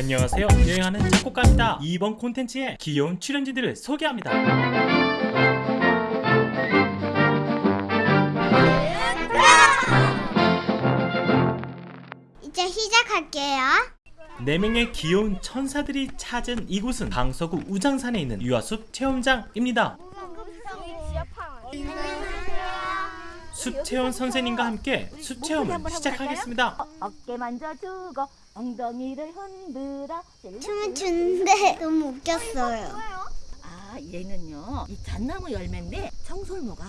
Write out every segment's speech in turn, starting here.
안녕하세요. 여행하는 작곡가입니다. 이번 콘텐츠에 귀여운 출연진들을 소개합니다. 이제 시작할게요. 4명의 귀여운 천사들이 찾은 이곳은 강서구 우장산에 있는 유아숲 체험장입니다 숲 체험 선생님과 함께 숲 체험을 시작하겠습니다. 어, 어깨 만져주고 엉덩이를 흔들어 춤을 추는데 너무 웃겼어요. 아 얘는요 이 잣나무 열매인데 청설모가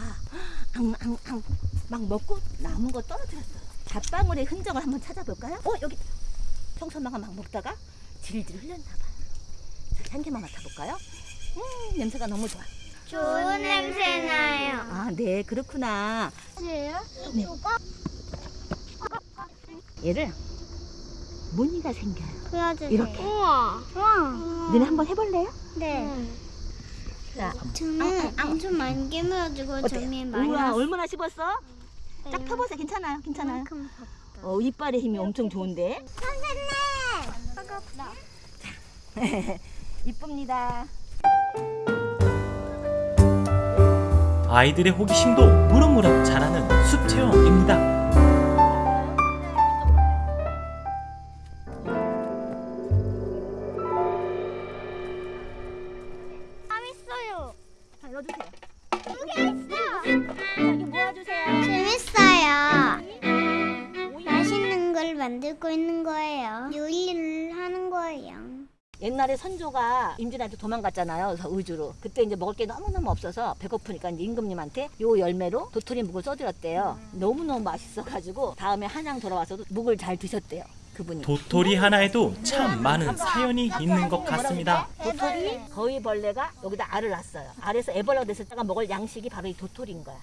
앙앙앙 막 먹고 남은 거 떨어뜨렸어요. 잣방울의 흔적을 한번 찾아볼까요? 어 여기 청설모가 막 먹다가 질질 흘렸나 봐요. 자 향기만 맡아볼까요? 음 냄새가 너무 좋아 좋은 냄새 나요. 아 네 그렇구나 네. 얘를 무늬가 생겨요 보여주세요. 이렇게. 우와. 우와. 너네 한번 해볼래요? 네. 자 저는 엄청 많이 깨물어주고? 점이 많이 우와. 얼마나 씹었어? 쫙 펴보세요 괜찮아요 괜찮아요. 어, 이빨의 힘이 엄청 좋은데 선생님! 이쁩니다 아이들의 호기심도 무럭무럭 자라는 숲 체험입니다 재밌어요. 자 넣어주세요 여기 있어. 여기 모아주세요 재밌어요. 맛있는 걸 만들고 있는 거예요. 요리를 하는 거예요. 옛날에 선조가 임진한테 도망갔잖아요. 그래서 의주로. 그때 이제 먹을 게 너무너무 없어서 배고프니까 이제 임금님한테 요 열매로 도토리 묵을 써드렸대요. 너무너무 맛있어가지고 다음에 한양 돌아와서도 묵을 잘 드셨대요 그분이. 도토리 하나에도 참 많은 사연이 있는 것 같습니다. 도토리? 거위 벌레가 여기다 알을 낳았어요. 알에서 애벌레가 됐을 때가 먹을 양식이 바로 이 도토리인 거야.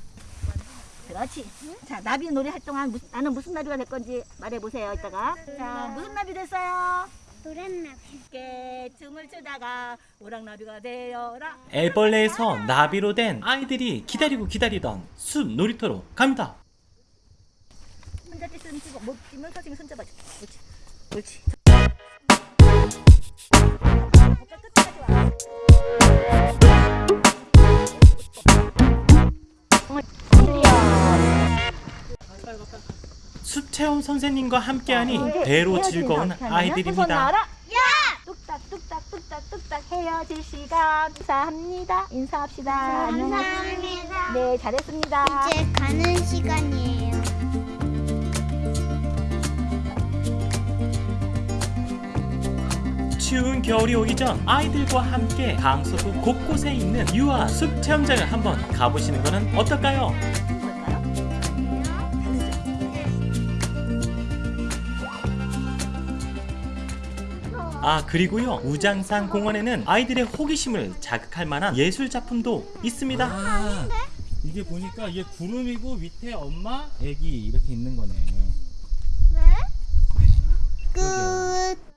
그렇지. 자, 나비 놀이 할 동안 무슨- 나는 무슨 나비가 될 건지 말해보세요, 이따가. 자, 무슨 나비 됐어요? 노란나비. 함께 춤을 추다가 오랑나비가 되어라. 애벌레에서 나비로 된 아이들이 기다리고 기다리던 숲 놀이터로 갑니다 혼자 뛰는 치고 못 뛰면 선생님이 손잡아줘. 그렇지. 그렇지. 어깨 끝까지 와. 숲 체험 선생님과 함께하니 배로 즐거운 아이들입니다. 뚝딱 뚝딱 뚝딱 뚝딱 헤어질 시간. 감사합니다. 인사합시다. 감사합니다. 네 잘했습니다. 이제 가는 시간이에요. 추운 겨울이 오기 전 아이들과 함께 강서구 곳곳에 있는 유아 숲 체험장을 한번 가보시는 것은 어떨까요? 아 그리고요. 우장산 공원에는 아이들의 호기심을 자극할 만한 예술 작품도 있습니다. 아, 이게 보니까 이게 구름이고 밑에 엄마, 애기 이렇게 있는 거네. 끝.